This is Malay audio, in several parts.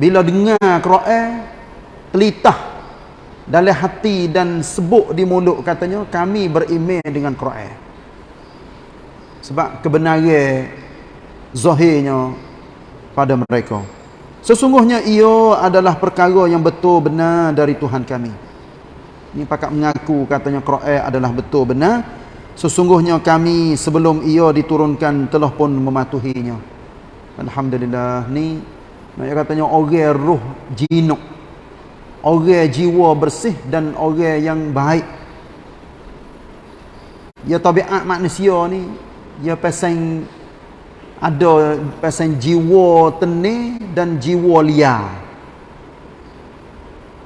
bila dengar Quran telitah dalam hati dan sebut di mulut katanya kami beriman dengan Quran. Sebab kebenaran zahirnya pada mereka. Sesungguhnya ia adalah perkara yang betul benar dari Tuhan kami. Ini pakat mengaku katanya Quran adalah betul benar. Sesungguhnya kami sebelum ia diturunkan telah pun mematuhinya. Alhamdulillah ni nak katanya orang roh jinuk. Orang jiwa bersih dan orang yang baik. Ya tabiat manusia ni ya pasang ada pasang jiwa tenir dan jiwa liar.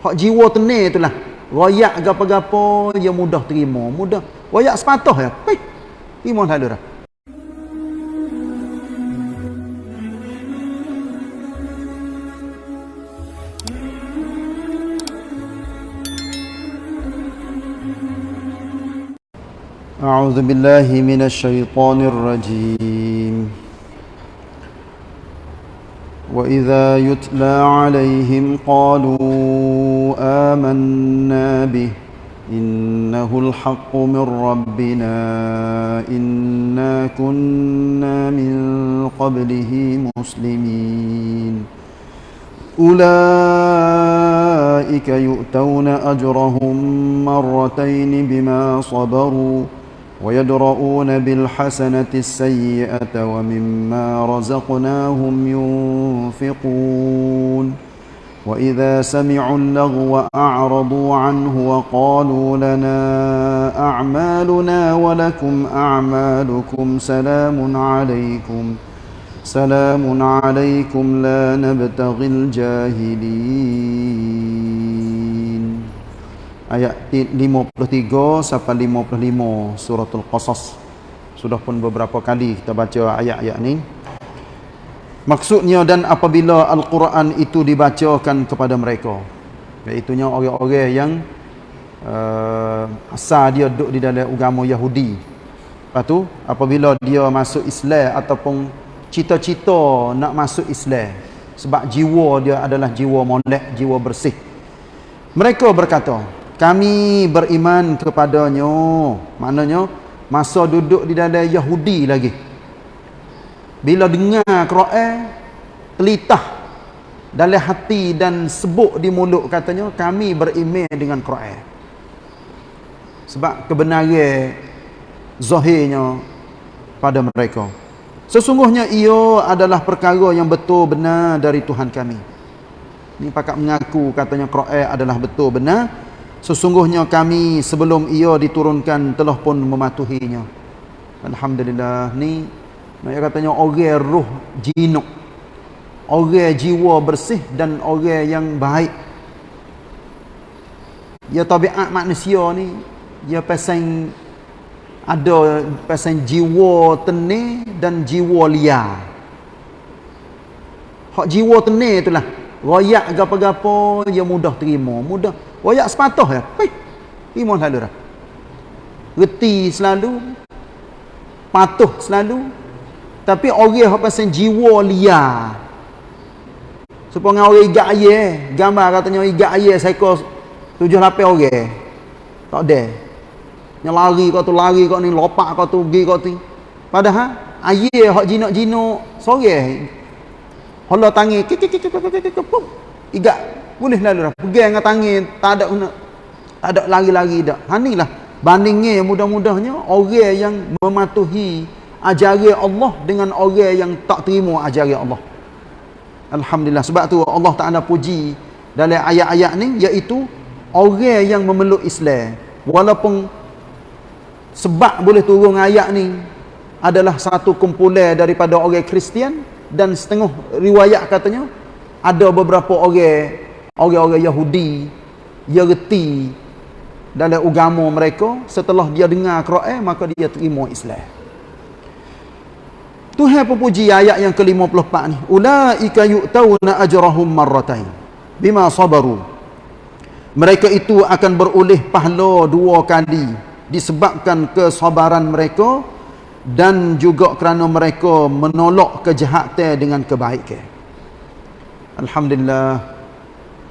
Hak jiwa tenir itulah. Royak gapo-gapo ya mudah terima. Mudah. Royak sepatah ya Pih, terima lalu dah أعوذ بالله من الشيطان الرجيم. وإذا يتلى عليهم قالوا آمنا به إنه الحق من ربنا إنا كنا من قبله مسلمين. أولئك يؤتون أجرهم مرتين بما صبروا ويدرؤون بالحسنة السيئة ومما رزقناهم ينفقون. وإذا سمعوا اللغو أعرضوا عنه وقالوا لنا أعمالنا ولكم أعمالكم سلام عليكم سلام عليكم لا نبتغي الجاهلين. Ayat 53 sampai 55 suratul qasas. Sudah pun beberapa kali kita baca ayat-ayat ni. Maksudnya dan apabila al-Quran itu dibacakan kepada mereka iaitu orang-orang yang uh, asal dia duduk di dalam agama Yahudi. Lepas tu apabila dia masuk Islam ataupun cita-cita nak masuk Islam sebab jiwa dia adalah jiwa molek jiwa bersih mereka berkata kami beriman kepadanya. Maknanya masa duduk di dalam Yahudi lagi. Bila dengar Quran telitah dalam hati dan sebut di mulut katanya kami beriman dengan Quran. Sebab kebenaran zahirnya pada mereka. Sesungguhnya ia adalah perkara yang betul benar dari Tuhan kami. Ni pakat mengaku katanya Quran adalah betul benar Sesungguhnya kami sebelum ia diturunkan telah pun mematuhinya. Alhamdulillah. Ni nak katanya orang roh jinuk. Orang jiwa bersih dan orang yang baik. Ya tabiat manusia ni ya pasang ada pasang jiwa tenir dan jiwa liar. Hak jiwa tenir itulah royak gapo-gapo ya mudah terima, mudah Wayak sepatah ya. Hei. Terima selalu dah. Reti selalu. Patuh selalu. Tapi orang yang pasal jiwa liar. Supaya orang igak ayah. Gambar katanya igak ayah seekor tujuh lapan orang. Tak ada. Yang lari kau tu lari kau ni. Lopak kau tu pergi kau tu. Padahal ayah yang jinak-jinak. Sorry. Allah tangi. Igak boleh lalu dah. Pegang dengan tangan. Tak ada tak ada lari-lari dah. Ha inilah bandingnya mudah-mudahnya orang yang mematuhi ajaran Allah dengan orang yang tak terima ajaran Allah. Alhamdulillah. Sebab tu Allah Ta'ala puji dalam ayat-ayat ni iaitu orang yang memeluk Islam. Walaupun sebab boleh turun ayat ni adalah satu kumpulan daripada orang Kristian dan setengah riwayat katanya ada beberapa orang orang-orang Yahudi dia reti dalam agama mereka setelah dia dengar Quran maka dia terima Islam. Tuhan puji ayat yang ke-54 ni. Ulaika yu'tauna ajrahum marratain bima sabaru. Mereka itu akan beroleh pahala dua kali disebabkan kesabaran mereka dan juga kerana mereka menolak kejahatan dengan kebaikan Alhamdulillah.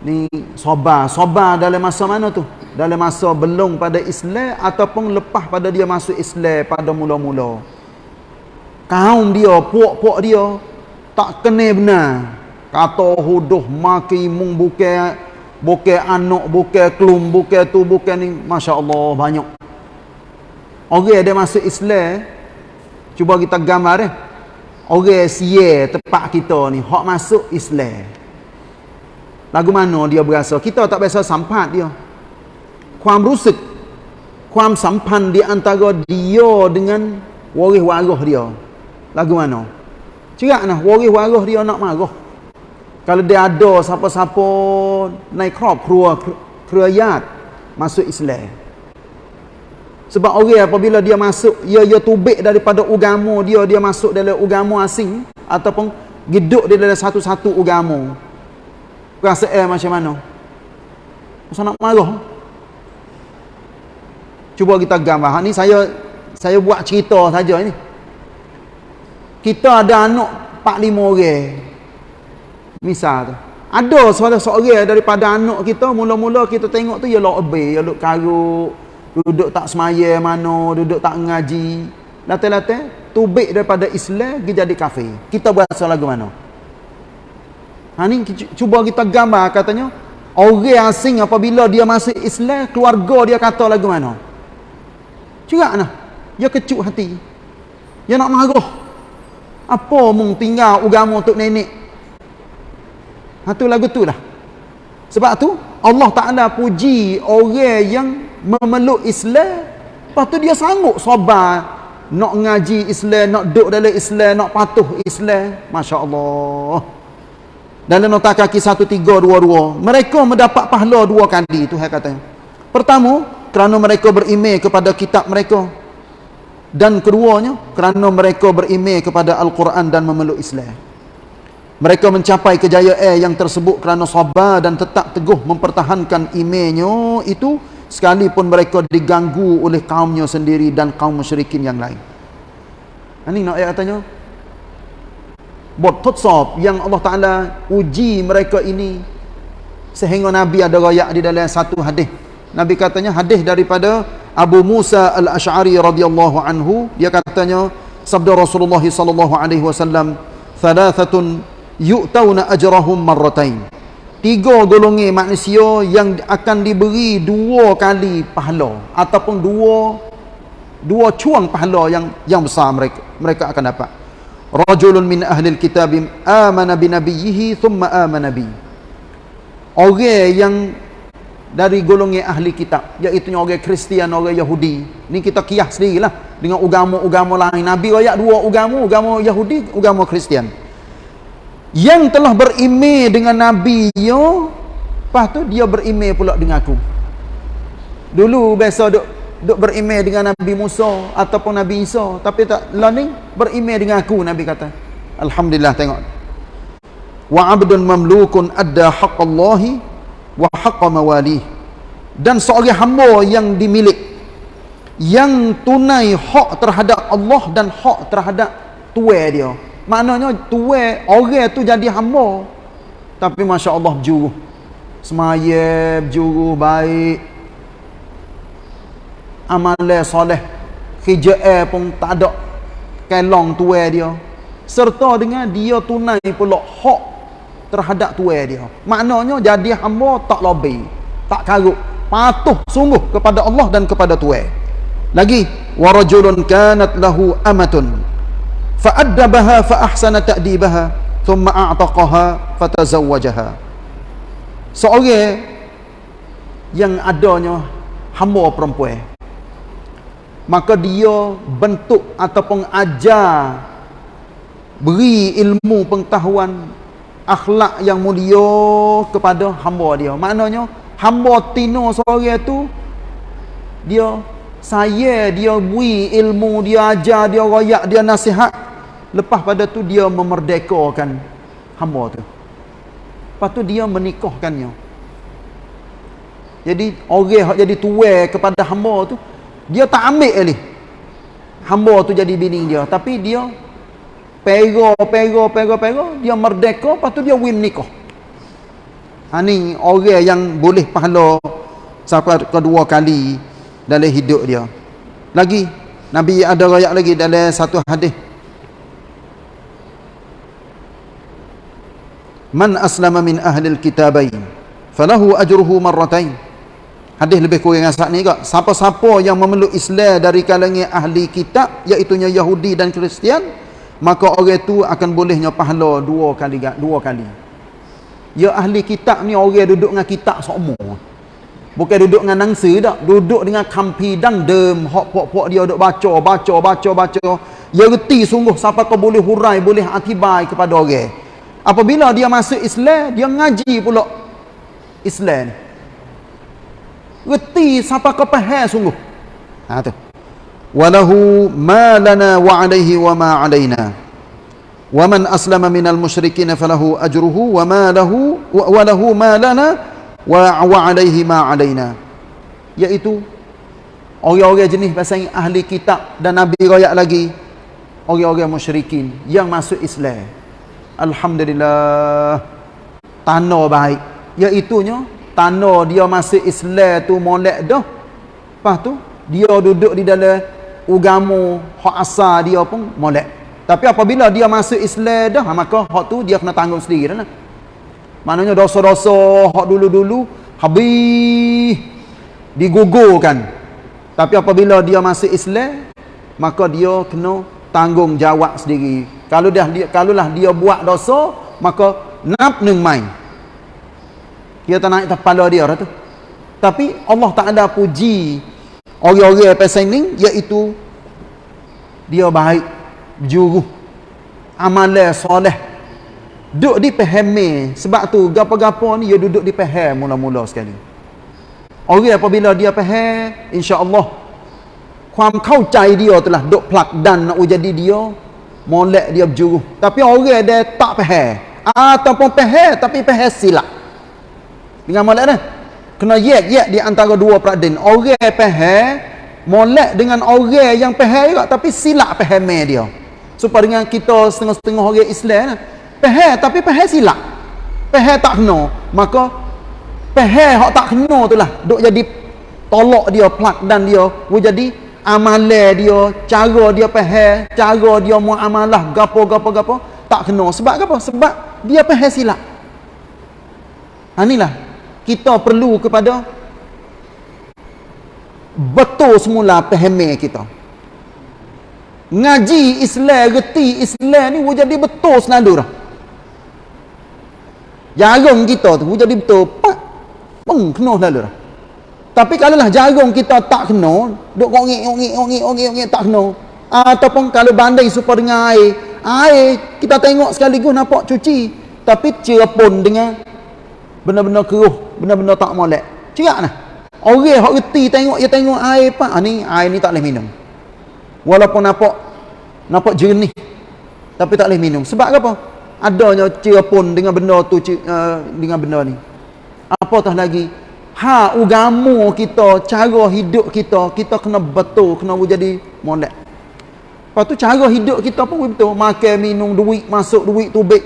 Ni sabar sabar dalam masa mana tu? Dalam masa belum pada Islam ataupun lepas pada dia masuk Islam pada mula-mula? Kaum dia puak-puak dia tak kena benar. Kata huduh maki mung bukan bukan anak bukan kelum bukan tu bukan ni. masya-Allah banyak. Orang ada masuk Islam. Cuba kita gambar eh orang sia tempat kita ni hak masuk Islam Lagu mana dia berasa? Kita tak biasa sampat dia. Kuam rusuk. Kuam sampan di antara dia dengan waris waruh dia. Lagu mana? Cerak nah, waris waruh dia nak marah. Kalau dia ada siapa-siapa naik crop, keluar kerayat masuk Islam. Sebab orang apabila dia masuk, ia ia tubik daripada agama dia, dia masuk dalam agama asing ataupun hidup dia dalam satu-satu agama rasa air macam mana? Masa nak marah? Cuba kita gambar. Ni saya saya buat cerita saja ni. Kita ada anak 4 5 orang. Misal tu. Ada seorang-seorang daripada anak kita mula-mula kita tengok tu ya lok obe ya lok karuk duduk tak semaya mana duduk tak ngaji latih-latih tubik daripada Islam dia jadi kafir kita berasa lagu mana Ha ni cuba kita gambar katanya orang asing apabila dia masuk Islam keluarga dia kata lagu mana? Cerak nah. Dia kecut hati. Dia nak marah. Apa mung tinggal agama untuk nenek? Ha tu lagu tu lah. Sebab tu Allah Taala puji orang yang memeluk Islam lepas tu dia sanggup sabar nak ngaji Islam, nak duduk dalam Islam, nak patuh Islam. Masya-Allah. Dalam nota kaki 1322 mereka mendapat pahala dua kali Tuhan kata. Pertama, kerana mereka berimej kepada kitab mereka. Dan keduanya, kerana mereka berimej kepada Al-Quran dan memeluk Islam. Mereka mencapai kejayaan yang tersebut kerana sabar dan tetap teguh mempertahankan imejnya itu sekalipun mereka diganggu oleh kaumnya sendiri dan kaum musyrikin yang lain. Ini nak ayat katanya, buat tutsab yang Allah Ta'ala uji mereka ini sehingga Nabi ada rayak di dalam satu hadis. Nabi katanya hadis daripada Abu Musa Al-Ash'ari radhiyallahu anhu. Dia katanya sabda Rasulullah sallallahu alaihi wasallam thalathatun yu'tauna ajrahum marratain tiga golongan manusia yang akan diberi dua kali pahala ataupun dua dua cuang pahala yang yang besar mereka mereka akan dapat. Rajulun min ahli alkitab amana bi nabiyhi thumma amana bi. Orang yang dari golongan ahli kitab iaitu orang Kristian orang Yahudi ni kita kias sendirilah dengan agama-agama lain. Nabi ayat dua agama agama Yahudi agama Kristian yang telah berimej dengan nabi yo lepas tu dia berimej pula dengan aku. Dulu biasa duk duk berimej dengan Nabi Musa ataupun Nabi Isa tapi tak learning berimej dengan aku Nabi kata. Alhamdulillah tengok. Wa abdun mamlukun adda haqqallahi wa haqqa mawali dan seorang hamba yang dimilik yang tunai hak terhadap Allah dan hak terhadap tuai dia maknanya tuai orang tu jadi hamba. Tapi Masya Allah berjuruh. Semaya berjuruh baik. Amalan soleh. Hijau pun tak ada. Kelong tuai dia. Serta dengan dia tunai pula hak terhadap tuai dia. Maknanya jadi hamba tak lebih tak karut. Patuh sungguh kepada Allah dan kepada tuai lagi warajulun kanat lahu amatun fa'addabaha fa'ahsana ta'dibaha thumma a'taqaha fatazawwajaha seorang yang adanya hamba perempuan maka dia bentuk ataupun ajar beri ilmu pengetahuan akhlak yang mulia kepada hamba dia. Maknanya hamba tino seorang tu dia saya dia beri ilmu dia ajar dia royak dia nasihat lepas pada tu dia memerdekakan hamba tu. Lepas tu dia menikahkannya. Jadi orang jadi tuai kepada hamba tu dia tak ambil ni hamba tu jadi bini dia. Tapi dia pera pera pera pera dia merdeka lepas tu dia win nikah. Ha ni orang yang boleh pahala sampai kedua kali dalam hidup dia. Lagi Nabi ada rakyat lagi dalam satu hadis. Man aslama min ahli al-kitabain falahu ajruhu marratain. Hadis lebih kurang asal ni juga. Siapa-siapa yang memeluk Islam dari kalangan ahli kitab iaitu Yahudi dan Kristian, maka orang itu akan bolehnya pahala dua kali dua kali. Ya ahli kitab ni orang duduk dengan kitab semua. Bukan duduk dengan nangsa tak. Duduk dengan kampi dan dem. Hak pok-pok dia duduk baca, baca, baca, baca. Ya reti sungguh siapa kau boleh hurai, boleh atibai kepada orang. Apabila dia masuk Islam, dia ngaji pula Islam ni. Reti siapa kau faham sungguh. Ha tu. Walahu ma lana wa alaihi wa ma alaina. Wa man aslama min al-musyrikin falahu ajruhu wa ma lahu wa lahu ma lana wa wa alaihi ma alaina. Yaitu orang-orang jenis pasal ahli kitab dan nabi royak lagi. Orang-orang musyrikin yang masuk Islam alhamdulillah tanda baik iaitu nya tanda dia masuk Islam tu molek dah lepas tu dia duduk di dalam agama hak asal dia pun molek tapi apabila dia masuk Islam dah, maka hak tu dia kena tanggung sendiri dah. Maknanya dosa-dosa hak dulu-dulu habis digugurkan. Tapi apabila dia masuk Islam, maka dia kena tanggung jawab sendiri. Kalau dah dia kalaulah dia buat dosa, maka nap neng main. Dia tak naik kepala dia dah tu. Tapi Allah tak ada puji orang-orang pasal ni iaitu dia baik juru amalan soleh duduk di pahami sebab tu gapo-gapo ni dia duduk di paham mula-mula sekali orang apabila dia faham insya-Allah ความเข้าใจ dia telah duk plak dan nak jadi dia molek dia berjuru tapi orang dia tak faham ataupun faham tapi faham silap dengan molek dah kena yek yek di antara dua peraden orang faham molek dengan orang yang faham juga tapi silap faham dia supaya dengan kita setengah-setengah orang Islam lah. Pahal tapi pahal silap. Pahal tak kena, maka pahal hak tak kena tu lah duk jadi tolak dia plak dan dia wo jadi amalan dia, cara dia pahal, cara dia muamalah gapo gapo gapo tak kena. Sebab apa? Sebab dia pahal silap. Ha inilah kita perlu kepada betul semula pahamnya kita ngaji Islam, reti Islam ni wujud jadi betul senadu dah. Jarum kita tu wujud jadi betul. Pak. Peng kena dah. Tapi kalau lah jarum kita tak kena, duk ngongik ngongik ngongik ngongik ngongik tak kena. Ataupun kalau banding supaya dengan air, air kita tengok sekaligus nampak cuci, tapi cerapun dengan benda-benda keruh, benda-benda tak molek. Cerak nah. Orang hak reti tengok dia tengok air pak, ah, ni air ni tak boleh minum. Walaupun nampak nampak jernih tapi tak boleh minum. Sebab apa? Adanya cerapun dengan benda tu uh, dengan benda ni. Apatah lagi ha agama kita, cara hidup kita, kita kena betul, kena jadi molek. Lepas tu cara hidup kita pun betul. Makan, minum, duit, masuk duit, tubik.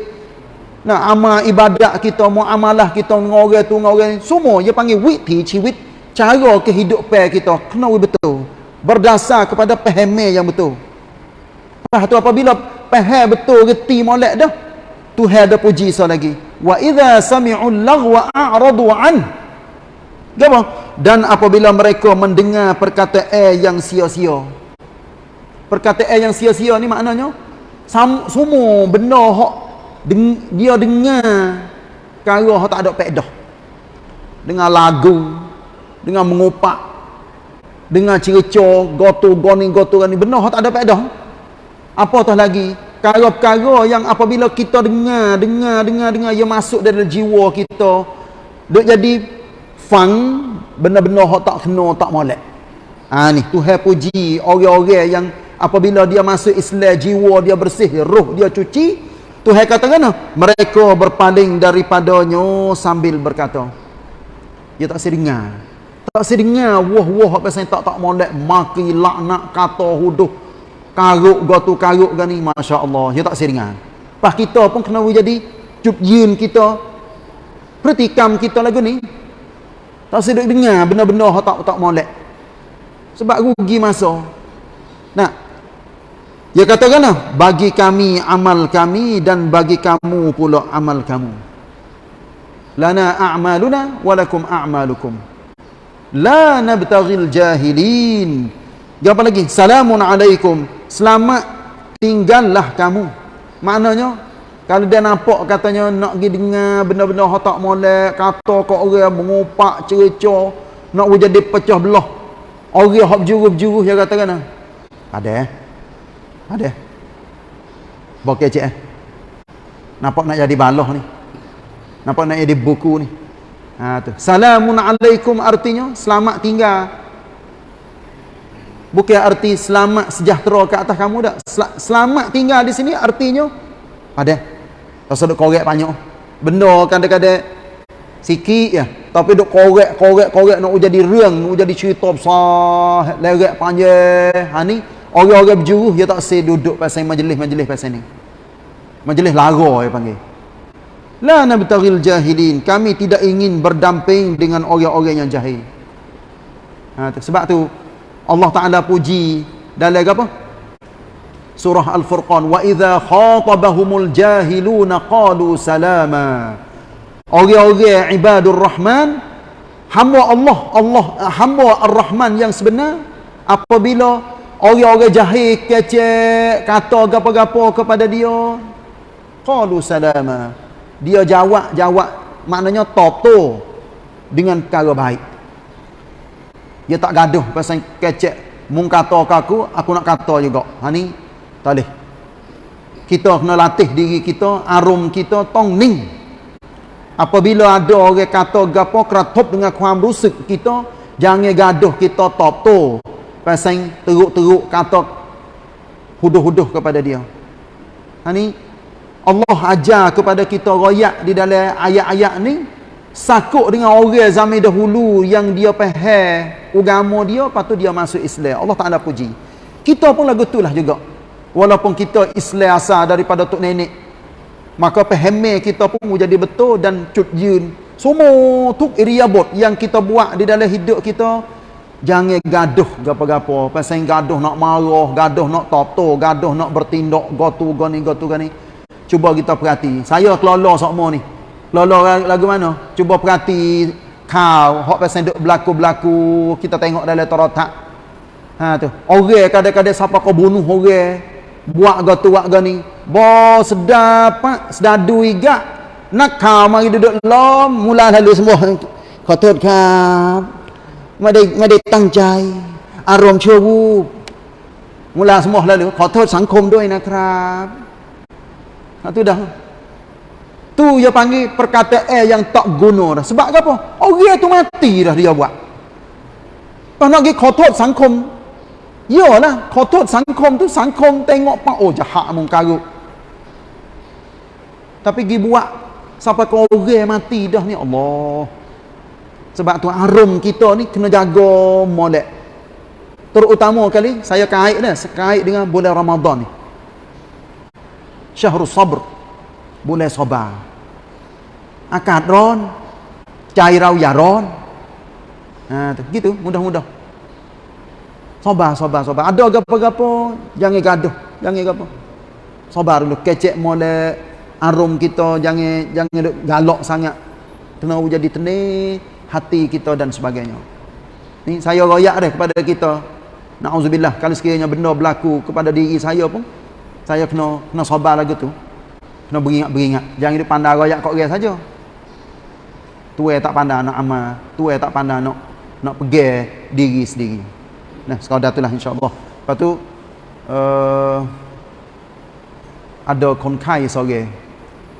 Nah, amal ibadat kita, muamalah kita dengan orang tu, dengan orang. Semua dia panggil wit, ciwit. Cara kehidupan kita kena betul berdasar kepada pahaman yang betul. Lepas tu apabila faham betul reti molek dah, Tuhan ada puji so lagi. Wa idza sami'u laghwa a'radu an. Apa? Dan apabila mereka mendengar perkataan yang sia-sia. Perkataan yang sia-sia ni maknanya semua benda hak deng, dia dengar perkara hak tak ada faedah. Dengar lagu, dengan mengupak dengan cerca gotu goni gotu ni benar tak ada faedah apa tah lagi perkara-perkara yang apabila kita dengar dengar dengar dengar ia masuk dalam jiwa kita duk jadi fang benar-benar hak tak kena tak molek. Ha ni. Tuhan puji orang-orang yang apabila dia masuk Islam jiwa dia bersih roh dia cuci Tuhan kata kan mereka berpaling daripadanya sambil berkata dia tak sedengar tak sedengar wah-wah apa saya tak tak molek maki laknat kata huduh karuk gotu karuk gani masya-Allah dia tak sedengar pas kita pun kena jadi cup yin kita Pertikam kita lagu ni. Tak sedut dengar benda-benda yang tak, tak molek. Sebab rugi masa. Nah. Dia katakan lah. Bagi kami amal kami dan bagi kamu pula amal kamu. Lana a'maluna walakum a'malukum. La nabtaghil jahilin. Apa lagi? Salamun alaikum. Selamat tinggallah kamu. Maknanya kalau dia nampak katanya nak pergi dengar benda-benda yang tak molek, kata kau orang mengupak cerca, nak jadi pecah belah. Orang yang berjuru-berjuru dia katakan. Ah. Ada eh? Ada. Bokeh cik eh. Nampak nak jadi baloh ni. Nampak nak jadi buku ni. Ha tu. Salamun alaikum artinya selamat tinggal. Bukan arti selamat sejahtera ke atas kamu dak. Selamat tinggal di sini artinya ada. Rasa duk korek banyak. Benda kadang-kadang sikit ya. Tapi duk korek, korek, korek nak jadi riang, nak jadi cerita besar, lerek panjang. Ha ni, orang-orang berjuruh dia tak say duduk pasal majlis-majlis pasal ni. Majlis lara dia panggil. La nabtaghil jahilin. Kami tidak ingin berdamping dengan orang-orang yang jahil. Ha, sebab tu Allah Taala puji dalam apa? Surah Al-Furqan wa idza khatabahumul jahiluna qalu salama. Orang-orang ibadur rahman hamba Allah Allah hamba ar-rahman yang sebenar apabila orang-orang jahil kecek kata gapo-gapo kepada dia qalu salama. Dia jawab jawab maknanya toto dengan cara baik. Dia tak gaduh pasal kecek mung kata aku aku nak kata juga. Ha ni tak boleh. Kita kena latih diri kita, arum kita tong ning. Apabila ada orang kata gapo keratup dengan kuam rusuk kita, jangan gaduh kita top tu. Pasal teruk-teruk kata huduh-huduh kepada dia. Ha ni Allah ajar kepada kita royak di dalam ayat-ayat ni sakuk dengan orang zaman dahulu yang dia faham agama dia lepas tu dia masuk Islam. Allah Taala puji. Kita pun lagu itulah juga walaupun kita Islam asal daripada tok nenek maka pahami kita pun jadi betul dan cut jun semua tuk iriabot yang kita buat di dalam hidup kita jangan gaduh gapo-gapo pasal gaduh nak marah gaduh nak toto gaduh nak bertindak gotu gani gotu gani cuba kita perhati. Saya kelola semua ni. Kelola lagu mana? Cuba perhati kau. Hok pasal duk berlaku-berlaku kita tengok dalam torotak. Ha tu. Orang kadang-kadang siapa kau bunuh orang buat gotu buat gani bo sedap sedadu iga. Nak kau mari duduk lom. Mula lalu semua khotod kap. Made made tang chai arom chowu mula semua lalu. Khotod sangkom doi nak krab ha tu dah. Tu dia panggil perkataan yang tak guna dah. Sebab apa? Orang tu mati dah dia buat. Nak pergi khotod sangkom Yalah, kotor sangkom tu sangkom tengok pak oh jahat mung karut. Tapi gi buat sampai kau orang mati dah ni Allah. Sebab tu arum kita ni kena jaga molek. Terutama kali saya kait dah, kait dengan bulan Ramadan ni. Syahrul Sabr. Bulan sabar. Akad ron, cairau ya ron. Ha, tu, gitu, mudah-mudah. Sabar, sabar, sabar. Ada apa-apa, jangan gaduh. Jangan apa. Sabar dulu. Kecek molek arum kita. Jangan jangan galak sangat. Kena jadi tenang hati kita dan sebagainya. Ni saya royak dah kepada kita. Na'udzubillah. Kalau sekiranya benda berlaku kepada diri saya pun. Saya kena kena sabar lagi tu. Kena beringat-beringat. Jangan dipandang royak kok orang saja. Tuai tak pandang nak amal. Tuai tak pandang nak nak pergi diri sendiri. Nah, sekadar itulah insya-Allah. Lepas tu uh, ada konkai sore.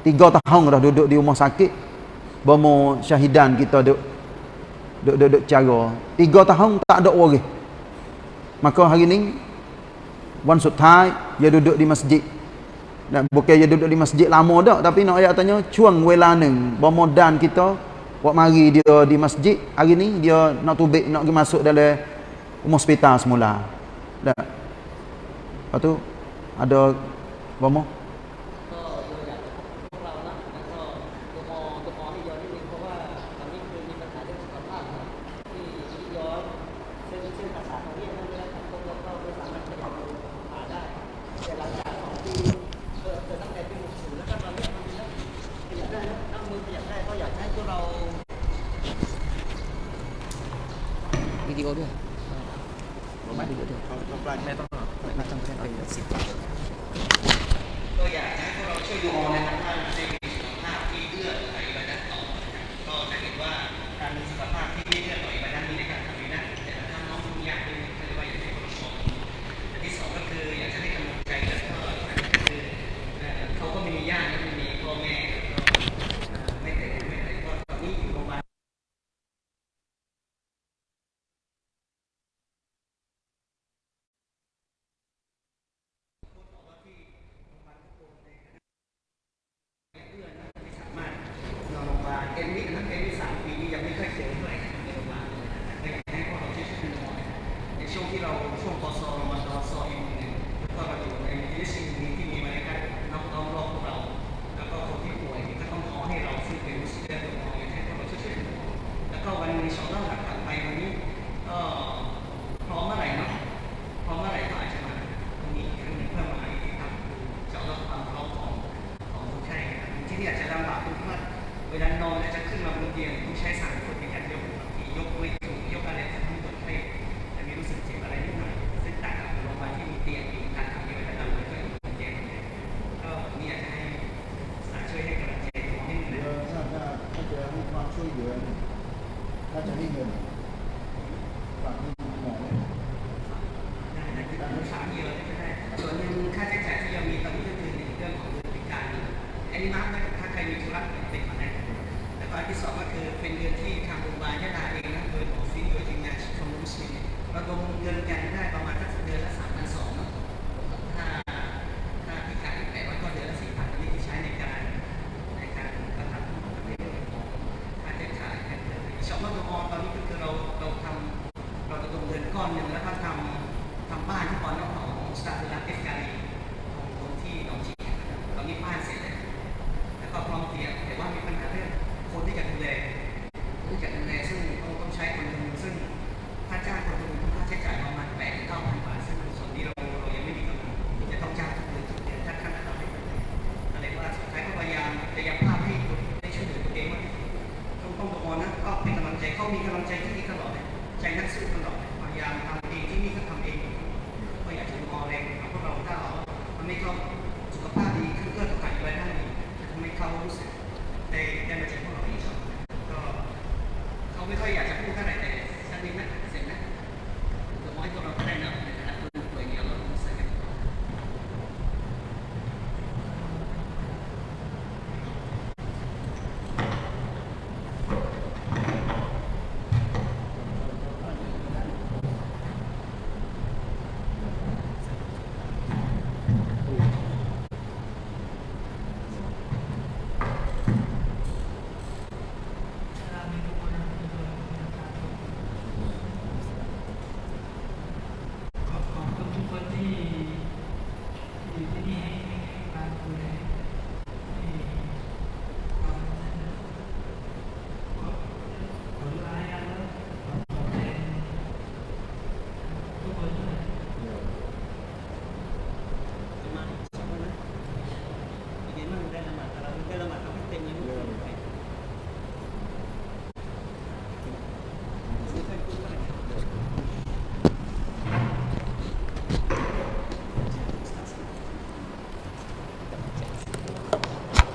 Tiga tahun dah duduk di rumah sakit. Bomo syahidan kita duduk duduk duduk cara. Tiga tahun tak ada orang. Maka hari ni one time dia duduk di masjid. Dan bukan dia duduk di masjid lama dah tapi nak ayat tanya cuang welaneng bomo dan kita buat mari dia di masjid hari ni dia nak tubik nak masuk dalam rumah hospital semula. Dah. Lepas tu ada bomo Oh, yeah. Okay. 他讲一个。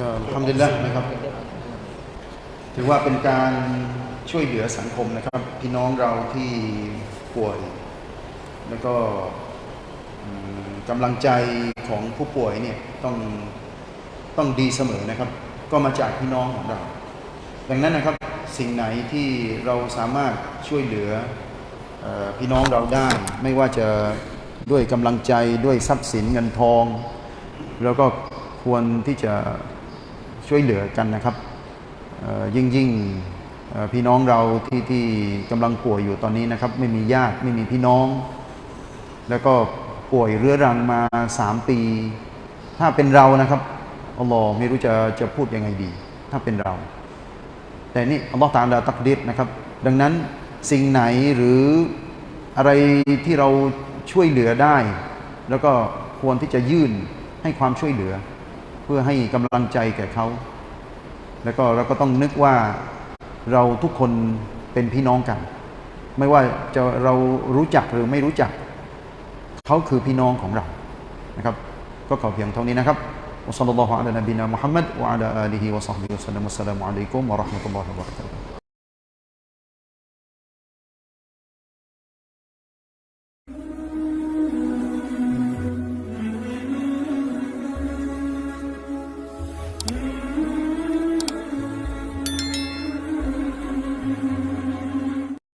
็ทำดีแล้วนะครับ ถือว่าเป็นการช่วยเหลือสังคมนะครับ พี่น้องเราที่ป่วย แล้วก็กำลังใจของผู้ป่วยเนี่ยต้องต้องดีเสมอนะครับ ก็มาจากพี่น้องของเรา ดังนั้นนะครับสิ่งไหนที่เราสามารถช่วยเหลืออพี่น้องเราได้ ไม่ว่าจะด้วยกำลังใจด้วยทรัพย์สินเงินทอง แล้วก็ควรที่จะ ช่วยเหลือกันนะครับยิ่งยิ่งพี่น้องเราที่ที่กำลังป่วยอยู่ตอนนี้นะครับ ไม่มีญาติไม่มีพี่น้อง แล้วก็ป่วยเรื้อรังมาสามปี ถ้าเป็นเรานะครับอัลลอฮ์ไม่รู้จะจะพูดยังไงดี ถ้าเป็นเรา แต่นี่อัลลอฮ์ตาดาตักดิษนะครับ ดังนั้นสิ่งไหนหรืออะไรที่เราช่วยเหลือได้ แล้วก็ควรที่จะยื่นให้ความช่วยเหลือ พื่อให้กำลังใจแก่เขา แล้วก็เราก็ต้องนึกว่าเราทุกคนเป็นพี่น้องกัน ไม่ว่าจะเรารู้จักหรือไม่รู้จัก เขาคือพี่น้องของเรานะครับ ก็ขอเพียงเท่านี้นะครับ وصلى الله على نبينا محمد وعلى آله وصحبه وسلم والسلام عليكم ورحمة الله وبركاته